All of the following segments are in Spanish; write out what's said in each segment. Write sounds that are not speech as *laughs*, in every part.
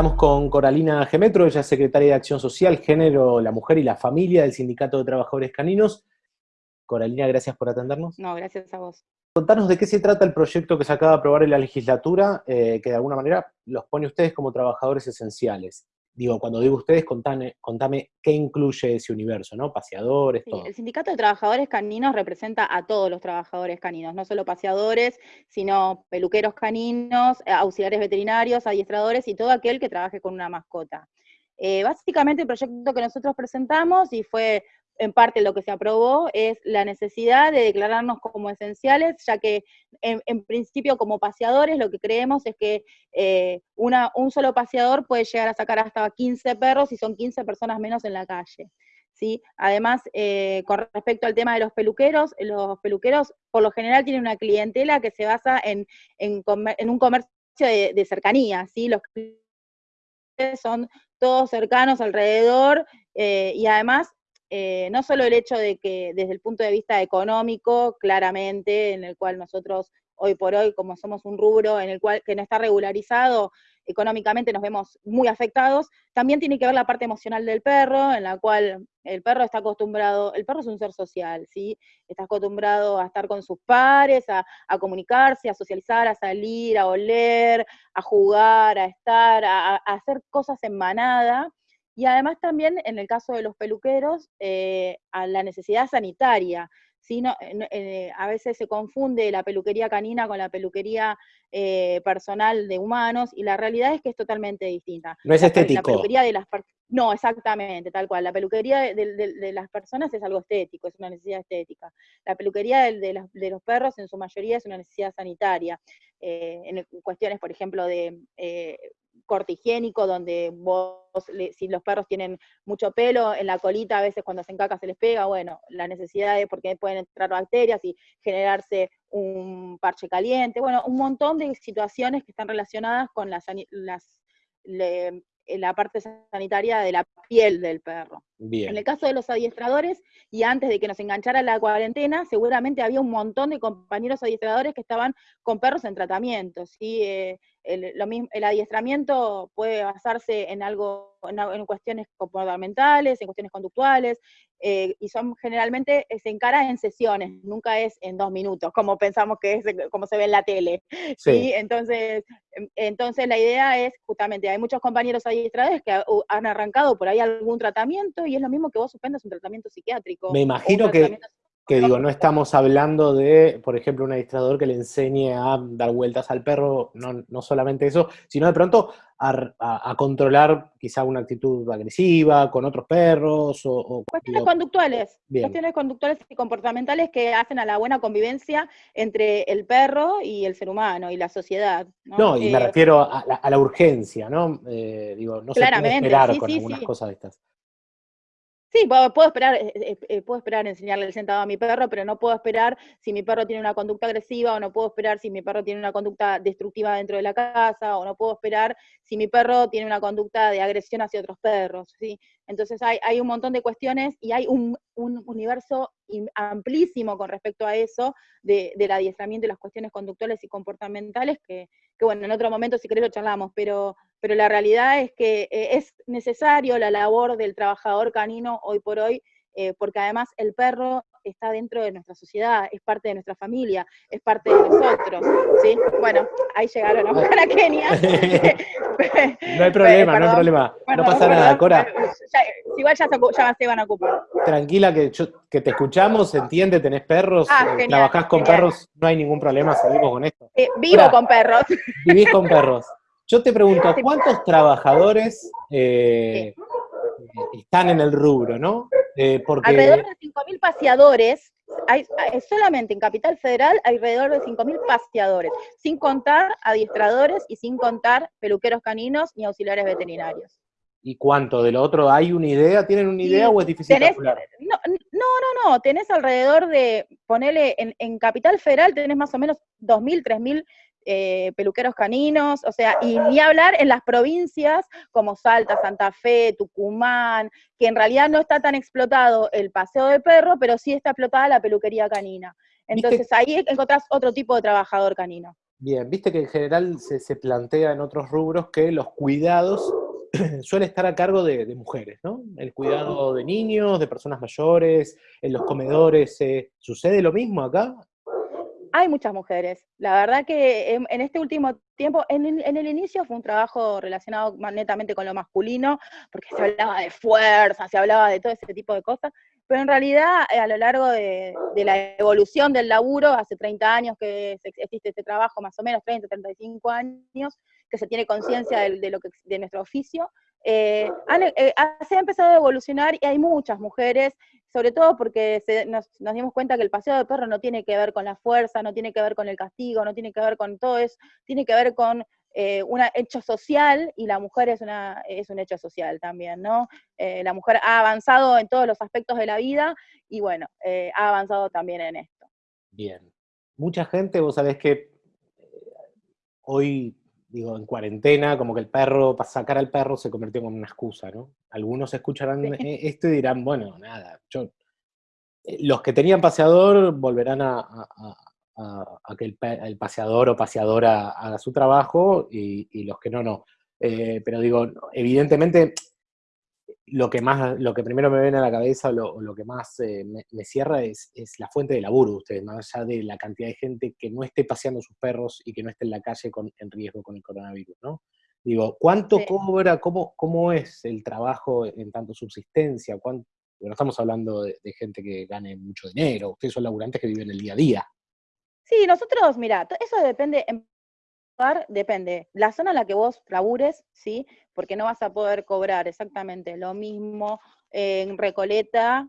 Estamos con Coralina Gemetro, ella es secretaria de Acción Social, Género, la Mujer y la Familia del Sindicato de Trabajadores Caninos. Coralina, gracias por atendernos. No, gracias a vos. Contanos de qué se trata el proyecto que se acaba de aprobar en la legislatura, eh, que de alguna manera los pone ustedes como trabajadores esenciales. Digo, cuando digo ustedes, contame, contame qué incluye ese universo, ¿no? Paseadores, Sí, todo. el Sindicato de Trabajadores Caninos representa a todos los trabajadores caninos, no solo paseadores, sino peluqueros caninos, eh, auxiliares veterinarios, adiestradores y todo aquel que trabaje con una mascota. Eh, básicamente el proyecto que nosotros presentamos y fue en parte lo que se aprobó es la necesidad de declararnos como esenciales, ya que en, en principio como paseadores lo que creemos es que eh, una, un solo paseador puede llegar a sacar hasta 15 perros y son 15 personas menos en la calle. ¿sí? Además, eh, con respecto al tema de los peluqueros, los peluqueros por lo general tienen una clientela que se basa en, en, un comercio de, cercanía, ¿sí? Los son todos cercanos alrededor eh, y además eh, no solo el hecho de que desde el punto de vista económico, claramente, en el cual nosotros hoy por hoy, como somos un rubro en el cual que no está regularizado, económicamente nos vemos muy afectados, también tiene que ver la parte emocional del perro, en la cual el perro está acostumbrado, el perro es un ser social, ¿sí? Está acostumbrado a estar con sus pares, a, comunicarse, a socializar, a salir, a oler, a jugar, a estar, a hacer cosas en manada, y además también, en el caso de los peluqueros, eh, a la necesidad sanitaria. ¿sí? No- eh, eh, a veces se confunde la peluquería canina con la peluquería eh, personal de humanos, y la realidad es que es totalmente distinta. No es pe- La estético. peluquería de las no, exactamente, tal cual. La peluquería de, de- de- de las personas es algo estético, es una necesidad estética. La peluquería de, las- de los perros en su mayoría es una necesidad sanitaria. Eh, en cuestiones, por ejemplo, de eh, corte higiénico, donde vos, le- si los perros tienen mucho pelo en la colita, a veces cuando hacen caca se les pega, bueno, la necesidad es porque pueden entrar bacterias y generarse un parche caliente, bueno, un montón de situaciones que están relacionadas con las, le- la parte sanitaria de la piel del perro. En el caso de los adiestradores, y antes de que nos enganchara la cuarentena, seguramente había un montón de compañeros adiestradores que estaban con perros en tratamiento. ¿sí? Eh, el, lo mismo, el adiestramiento puede basarse en algo, en, en cuestiones comportamentales, en cuestiones conductuales, eh, y son generalmente, eh, se encara en sesiones, nunca es en dos minutos, como pensamos que es, como se ve en la tele. *laughs* Sí. ¿sí? Entonces, em, entonces la idea es justamente, hay muchos compañeros adiestradores que han arrancado por ahí algún tratamiento y es lo mismo que vos suspendas un tratamiento psiquiátrico. Me imagino que, que digo, no estamos hablando de, por ejemplo, un administrador que le enseñe a dar vueltas al perro, no, no solamente eso, sino de pronto a, a- a controlar quizá una actitud agresiva con otros perros o, o- Cuestiones digo, conductuales, Bien. cuestiones conductuales y comportamentales que hacen a la buena convivencia entre el perro y el ser humano y la sociedad. No, No, y me Eh, refiero a la, a la urgencia, ¿no? Eh, digo, no se puede esperar sí, con sí, algunas sí. cosas de estas. Sí, puedo, puedo esperar, eh, eh, eh, puedo esperar enseñarle el sentado a mi perro, pero no puedo esperar si mi perro tiene una conducta agresiva, o no puedo esperar si mi perro tiene una conducta destructiva dentro de la casa, o no puedo esperar si mi perro tiene una conducta de agresión hacia otros perros, ¿sí? Entonces hay, hay un montón de cuestiones y hay un, un universo im- amplísimo con respecto a eso de, del adiestramiento y las cuestiones conductuales y comportamentales que, que, bueno, en otro momento si querés lo charlamos, pero, pero la realidad es que eh, es necesario la labor del trabajador canino hoy por hoy, eh, porque además el perro está dentro de nuestra sociedad, es parte de nuestra familia, es parte de nosotros, ¿sí? Bueno, ahí llegaron *laughs* a Kenia. *laughs* No hay problema, no hay Perdón, problema. No perdón, pasa nada, Cora. ya- igual ya se, ocu- ya se van a ocupar. Tranquila que, yo- que te escuchamos, se entiende, tenés perros, Ah, eh, genial, trabajás con genial. perros, no hay ningún problema, seguimos con esto. Eh, vivo con perros. Vivís con perros. *laughs* Yo te pregunto, ¿cuántos trabajadores eh, están en el rubro, no? Eh, porque Alrededor de 5.000 paseadores, hay, solamente en Capital Federal hay alrededor de 5.000 paseadores, sin contar adiestradores y sin contar peluqueros caninos ni auxiliares veterinarios. ¿y cuánto de lo otro? ¿Hay una idea? ¿Tienen una idea Sí, o es difícil tenés- calcular? No, no, no, no, tenés alrededor de, ponele, en, en Capital Federal tenés más o menos 2.000, 3.000 eh, peluqueros caninos, o sea, y ni hablar en las provincias como Salta, Santa Fe, Tucumán, que en realidad no está tan explotado el paseo de perro, pero sí está explotada la peluquería canina. ¿Viste? Entonces ahí encontrás otro tipo de trabajador canino. Bien, viste que en general se, plantea en otros rubros que los cuidados *clears throat* suelen estar a cargo de, mujeres, ¿no? El cuidado de niños, de personas mayores, en los comedores, eh, ¿sucede lo mismo acá? Hay muchas mujeres. La verdad que en, este último tiempo, en, el inicio fue un trabajo relacionado netamente con lo masculino, porque se hablaba de fuerza, se hablaba de todo ese tipo de cosas, pero en realidad eh, a lo largo de, la evolución del laburo, hace 30 años que existe este trabajo, más o menos 30, 35 años, que se tiene conciencia de, de, de nuestro oficio, eh, eh, se ha empezado a evolucionar y hay muchas mujeres, sobre todo porque nos, dimos cuenta que el paseo de perro no tiene que ver con la fuerza, no tiene que ver con el castigo, no tiene que ver con todo eso, tiene que ver con eh, un hecho social y la mujer es, una, es un hecho social también, ¿no? la mujer ha avanzado en todos los aspectos de la vida y bueno, ha avanzado también en esto. Bien. Mucha gente, vos sabés que hoy digo, en cuarentena, como que el perro, para sacar al perro se convirtió en una excusa, ¿no? Algunos escucharán e-, esto y dirán, bueno, nada, yo, eh, los que tenían paseador volverán a, que el, paseador o paseadora haga su trabajo y, los que no, no. Eh, pero digo, evidentemente lo que más, lo que primero me viene a la cabeza, o lo, que más eh, me, cierra es, la fuente de laburo de ustedes, más allá de la cantidad de gente que no esté paseando sus perros y que no esté en la calle con, en riesgo con el coronavirus, ¿no? Digo, ¿cuánto cobra, cómo, cómo es el trabajo en tanto subsistencia? ¿Cuánto, bueno, estamos hablando de, gente que gane mucho dinero, ustedes son laburantes que viven el día a día. Sí, nosotros, mira, eso depende, depende. La zona en la que vos labures, ¿sí? Porque no vas a poder cobrar exactamente lo mismo en Recoleta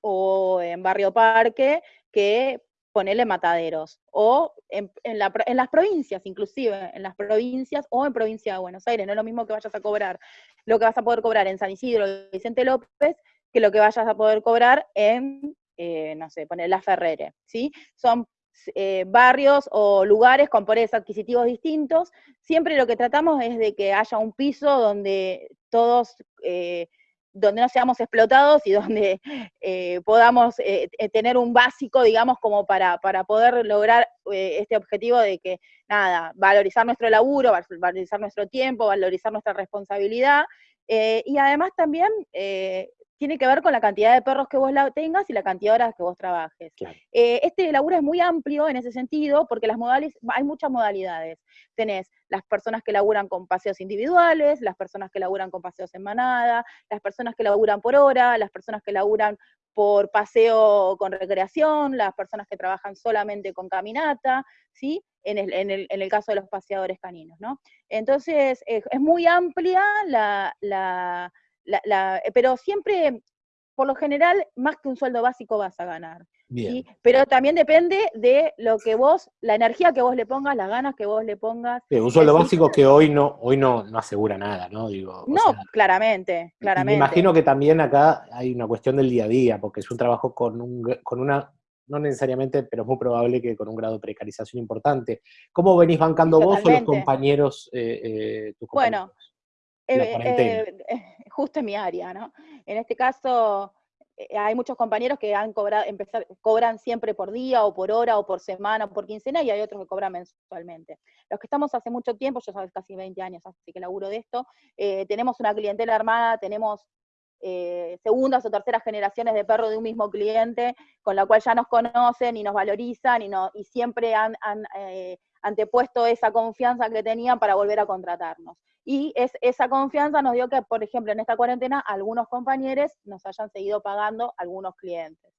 o en Barrio Parque que ponerle mataderos. O en, las provincias, inclusive, en las provincias o en provincia de Buenos Aires. No es lo mismo que vayas a cobrar lo que vas a poder cobrar en San Isidro Vicente López que lo que vayas a poder cobrar en, eh, no sé, poner La Ferrere, ¿sí? Son eh, barrios o lugares con poderes adquisitivos distintos, siempre lo que tratamos es de que haya un piso donde todos, eh, donde no seamos explotados y donde *laughs* eh, podamos tener un básico, digamos, como para, para poder lograr este objetivo de que, nada, valorizar nuestro laburo, valorizar nuestro tiempo, valorizar nuestra responsabilidad, y además también tiene que ver con la cantidad de perros que vos tengas y la cantidad de horas que vos trabajes. Eh, este laburo es muy amplio en ese sentido porque las modales, hay muchas modalidades. Tenés las personas que laburan con paseos individuales, las personas que laburan con paseos en manada, las personas que laburan por hora, las personas que laburan por paseo con recreación, las personas que trabajan solamente con caminata, ¿sí? En el, caso de los paseadores caninos, ¿no? Entonces, es muy amplia la la, eh, pero siempre, por lo general, más que un sueldo básico vas a ganar. Pero también depende de lo que vos, la energía que vos le pongas, las ganas que vos le pongas. un sueldo básico que hoy no, hoy no, no asegura nada, ¿no? Digo, no, claramente, claramente. Me imagino que también acá hay una cuestión del día a día, porque es un trabajo con, un, con una, no necesariamente, pero es muy probable que con un grado de precarización importante. ¿Cómo venís bancando vos o los compañeros, eh, eh, tus compañeros? Bueno, eh, justo en mi área, ¿no? En este caso, eh, hay muchos compañeros que han cobrado, empezar, cobran siempre por día, o por hora, o por semana, o por quincena, y hay otros que cobran mensualmente. Los que estamos hace mucho tiempo, yo sabes, casi 20 años, así que laburo de esto, tenemos una clientela armada, tenemos segundas o terceras generaciones de perro de un mismo cliente, con la cual ya nos conocen y nos valorizan y, no, y siempre han, han antepuesto esa confianza que tenían para volver a contratarnos. Y es, esa confianza nos dio que, por ejemplo, en esta cuarentena, algunos compañeros nos hayan seguido pagando algunos clientes.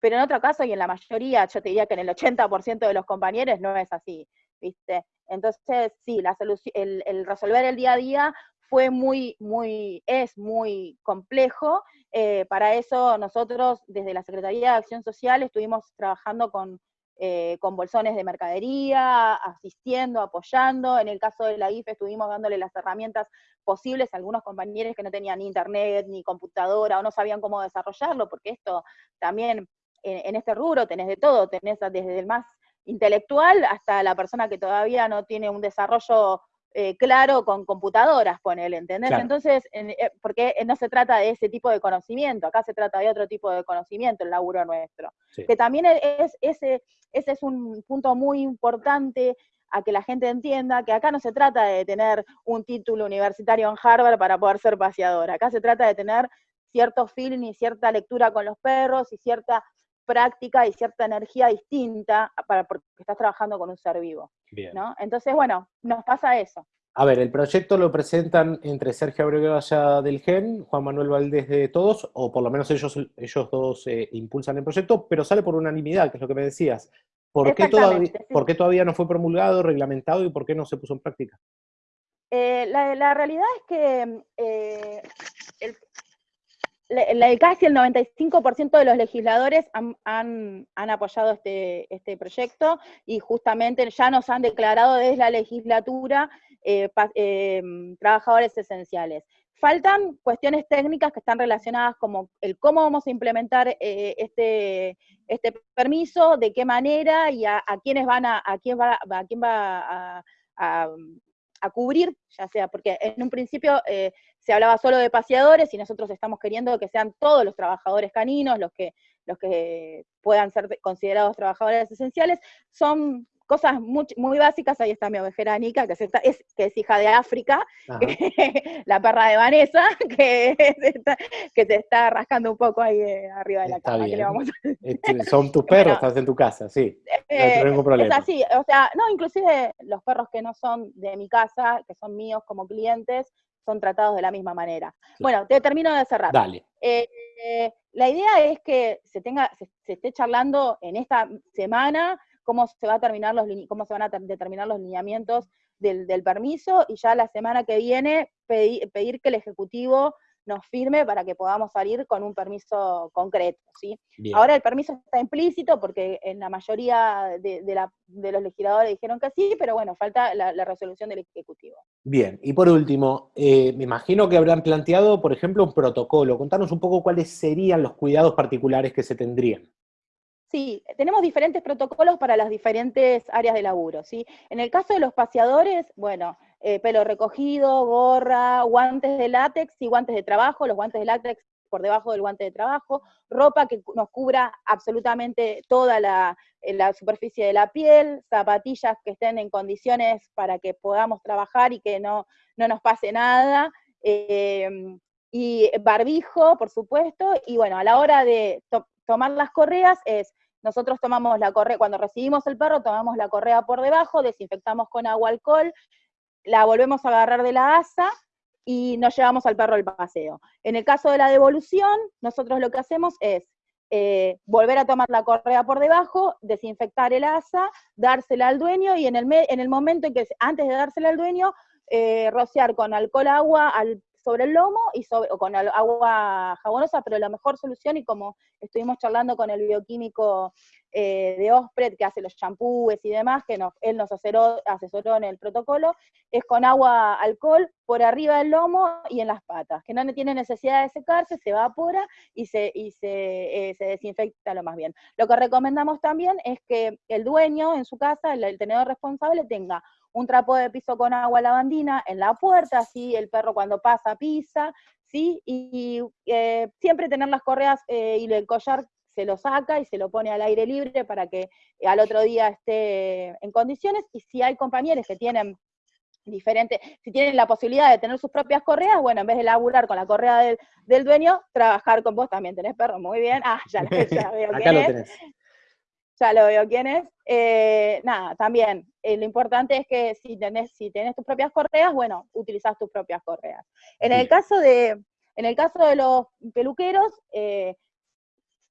Pero en otro caso, y en la mayoría, yo te diría que en el 80% de los compañeros no es así, ¿viste? Entonces, sí, la el, el, resolver el día a día fue muy, muy, es muy complejo. Eh, para eso nosotros, desde la Secretaría de Acción Social, estuvimos trabajando con eh, con bolsones de mercadería, asistiendo, apoyando. En el caso de la IFE estuvimos dándole las herramientas posibles a algunos compañeros que no tenían ni internet, ni computadora, o no sabían cómo desarrollarlo, porque esto también en, este rubro tenés de todo, tenés desde el más intelectual hasta la persona que todavía no tiene un desarrollo eh, claro con computadoras, ponele, ¿entendés? Entonces, eh, porque no se trata de ese tipo de conocimiento, acá se trata de otro tipo de conocimiento, el laburo nuestro. Que también es, ese, ese es un punto muy importante a que la gente entienda que acá no se trata de tener un título universitario en Harvard para poder ser paseador, acá se trata de tener cierto feeling y cierta lectura con los perros y cierta práctica y cierta energía distinta para, porque estás trabajando con un ser vivo. ¿no? Entonces, bueno, nos pasa eso. A ver, el proyecto lo presentan entre Sergio Abreu del GEN, Juan Manuel Valdés de Todos, o por lo menos ellos, ellos dos eh, impulsan el proyecto, pero sale por unanimidad, que es lo que me decías. ¿Por qué, todavía, ¿Por qué todavía no fue promulgado, reglamentado y por qué no se puso en práctica? Eh, la, realidad es que eh, el, casi el 95% de los legisladores han, apoyado este, este, proyecto y justamente ya nos han declarado desde la legislatura eh, trabajadores esenciales. Faltan cuestiones técnicas que están relacionadas como el cómo vamos a implementar este, este permiso, de qué manera y a, quiénes van a, quién va, a cubrir, ya sea, porque en un principio eh, se hablaba solo de paseadores y nosotros estamos queriendo que sean todos los trabajadores caninos los que, los que puedan ser considerados trabajadores esenciales, son cosas muy, muy, básicas, ahí está mi ovejera Nica, que, es, que es hija de África, *laughs* la perra de Vanessa, *laughs* que, que se está rascando un poco ahí eh, arriba de la cama. Este, son tus *laughs* perros, estás en tu casa, sí. no hay ningún problema. Es así, o sea, no, inclusive los perros que no son de mi casa, que son míos como clientes, son tratados de la misma manera. Bueno, te termino de cerrar. Dale. Eh, la idea es que se tenga, se esté charlando en esta semana cómo se, va a terminar los, cómo se van a determinar los lineamientos del, permiso y ya la semana que viene pedir, que el Ejecutivo nos firme para que podamos salir con un permiso concreto. ¿sí? Ahora el permiso está implícito porque en la mayoría de, los legisladores dijeron que sí, pero bueno, falta la, resolución del Ejecutivo. Bien, y por último, eh, me imagino que habrán planteado, por ejemplo, un protocolo. Contanos un poco cuáles serían los cuidados particulares que se tendrían. Sí, tenemos diferentes protocolos para las diferentes áreas de laburo, ¿sí? En el caso de los paseadores, bueno, eh, pelo recogido, gorra, guantes de látex y guantes de trabajo, los guantes de látex por debajo del guante de trabajo, ropa que nos cubra absolutamente toda la, eh, superficie de la piel, zapatillas que estén en condiciones para que podamos trabajar y que no, no nos pase nada, em, y barbijo, por supuesto, y bueno, a la hora de tomar las correas es nosotros tomamos la correa, cuando recibimos el perro, tomamos la correa por debajo, desinfectamos con agua alcohol, la volvemos a agarrar de la asa y nos llevamos al perro al paseo. En el caso de la devolución, nosotros lo que hacemos es eh, volver a tomar la correa por debajo, desinfectar el asa, dársela al dueño y en el, en el momento en que, antes de dársela al dueño, eh, rociar con alcohol agua al sobre el lomo y sobre, o con agua jabonosa, pero la mejor solución, y como estuvimos charlando con el bioquímico eh, de Ospred, que hace los champúes y demás, que él nos asesoró, en el protocolo, es con agua alcohol por arriba del lomo y en las patas, que no tiene necesidad de secarse, se evapora y se, y se, eh, se desinfecta lo más bien. Lo que recomendamos también es que el dueño en su casa, el tenedor responsable, tenga un trapo de piso con agua lavandina en la puerta, así el perro cuando pasa pisa, ¿sí? Y, eh, siempre tener las correas eh, y el collar se lo saca y se lo pone al aire libre para que al otro día esté en condiciones. Y si hay compañeros que tienen diferentes, si tienen la posibilidad de tener sus propias correas, bueno, en vez de laburar con la correa del, dueño, trabajar con vos también. ¿Tenés perro? Muy bien. Ah, ya, *laughs* ya veo Acá lo tenés ya lo veo quién es. Eh, nada, también, eh, lo importante es que si tenés, si tenés tus propias correas, bueno, utilizás tus propias correas. En el caso de, en el caso de los peluqueros, eh,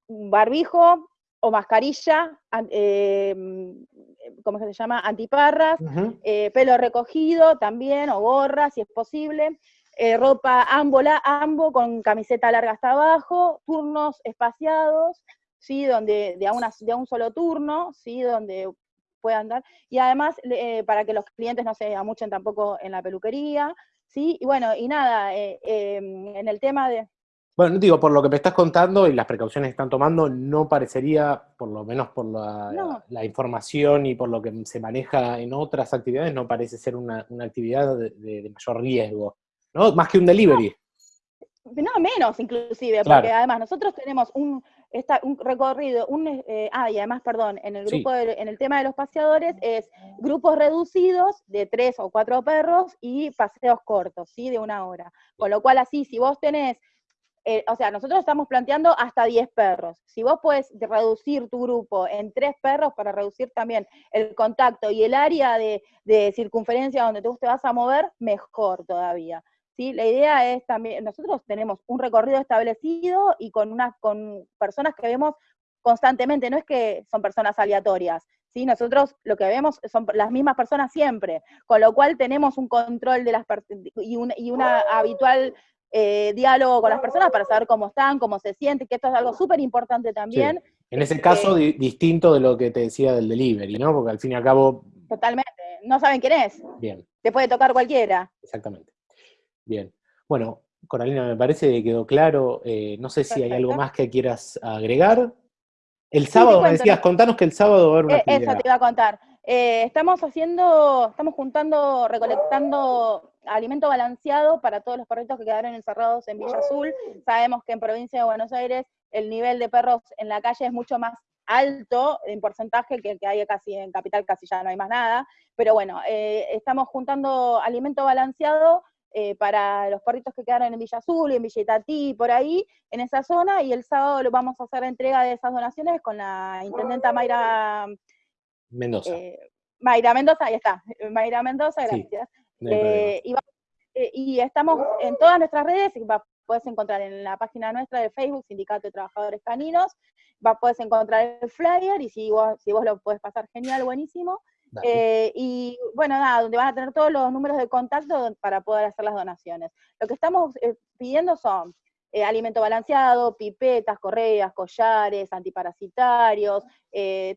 barbijo o mascarilla, ¿cómo se llama? Antiparras, pelo recogido también, o gorra, si es posible. ropa ambola, ambo con camiseta larga hasta abajo, turnos espaciados, ¿sí? Donde, de, a de un solo turno, ¿sí? Donde puedan dar, y además eh, para que los clientes no se amuchen tampoco en la peluquería, ¿sí? Y bueno, y nada, eh, em, en el tema de... Bueno, digo, por lo que me estás contando y las precauciones que están tomando, no parecería, por lo menos por la, información y por lo que se maneja en otras actividades, no parece ser una, actividad de, mayor riesgo, ¿no? Más que un delivery. No, menos inclusive, porque además nosotros tenemos un, está un recorrido, un, eh, ah, y además, perdón, en el grupo en el tema de los paseadores es grupos reducidos de tres o cuatro perros y paseos cortos, ¿sí? De una hora. Con lo cual, así, si vos tenés, eh, o sea, nosotros estamos planteando hasta 10 perros. Si vos puedes reducir tu grupo en tres perros para reducir también el contacto y el área de, de circunferencia donde tú te vas a mover, mejor todavía. ¿Sí? La idea es también, nosotros tenemos un recorrido establecido y con, unas, con personas que vemos constantemente, no es que son personas aleatorias, ¿sí? Nosotros lo que vemos son las mismas personas siempre, con lo cual tenemos un control de las y un y una habitual eh, diálogo con las personas para saber cómo están, cómo se sienten, que esto es algo súper importante también. En ese caso, eh, distinto de lo que te decía del delivery, ¿no? Porque al fin y al cabo... Totalmente, no saben quién es. Bien. Te puede tocar cualquiera. Exactamente. Bien. Bueno, Coralina, me parece que quedó claro. Eh, no sé si hay algo más que quieras agregar. El sábado, me decías, contanos que el sábado va a haber una eh, Eso te iba a contar. Eh, estamos haciendo, estamos juntando, recolectando alimento balanceado para todos los perritos que quedaron encerrados en Villa Azul. Sabemos que en provincia de Buenos Aires el nivel de perros en la calle es mucho más alto en porcentaje que, que hay casi en Capital, casi ya no hay más nada. Pero bueno, estamos juntando alimento balanceado eh, para los perritos que quedaron en Villa Azul, en Villa Itatí, por ahí, en esa zona, y el sábado lo vamos a hacer entrega de esas donaciones con la intendenta Mayra Mendoza. Eh, Mayra Mendoza, ahí está, Mayra Mendoza, gracias. Eh, y, estamos en todas nuestras redes, puedes encontrar en la página nuestra de Facebook, Sindicato de Trabajadores Caninos, puedes encontrar el flyer, y si vos, si vos lo puedes pasar genial, buenísimo. Eh, y bueno, nada, donde van a tener todos los números de contacto para poder hacer las donaciones. Lo que estamos eh, pidiendo son eh, alimento balanceado, pipetas, correas, collares, antiparasitarios,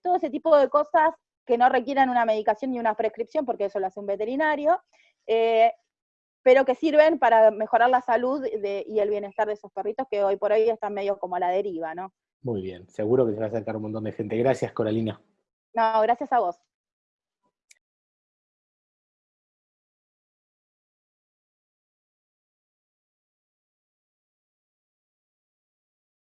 todo ese tipo de cosas que no requieran una medicación ni una prescripción, porque eso lo hace un veterinario, pero que sirven para mejorar la salud y el bienestar de esos perritos que hoy por hoy están medio como a la deriva, ¿no? Muy bien, seguro que se va a acercar un montón de gente. Gracias, Coralina. No, gracias a vos.